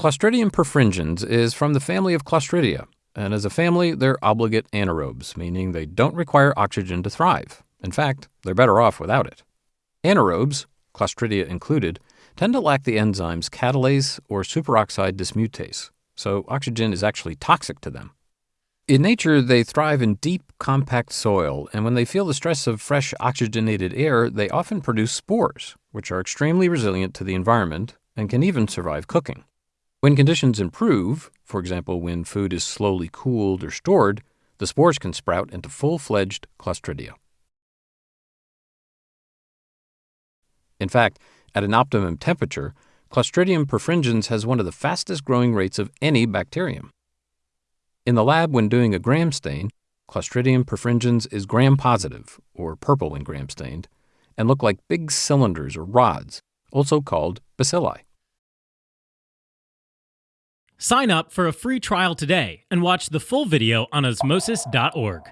Clostridium perfringens is from the family of Clostridia, and as a family, they're obligate anaerobes, meaning they don't require oxygen to thrive. In fact, they're better off without it. Anaerobes, Clostridia included, tend to lack the enzymes catalase or superoxide dismutase, so oxygen is actually toxic to them. In nature, they thrive in deep, compact soil, and when they feel the stress of fresh oxygenated air, they often produce spores, which are extremely resilient to the environment and can even survive cooking. When conditions improve, for example, when food is slowly cooled or stored, the spores can sprout into full fledged Clostridia. In fact, at an optimum temperature, Clostridium perfringens has one of the fastest growing rates of any bacterium. In the lab, when doing a gram stain, Clostridium perfringens is gram positive, or purple when gram stained, and look like big cylinders or rods, also called bacilli. Sign up for a free trial today and watch the full video on osmosis.org.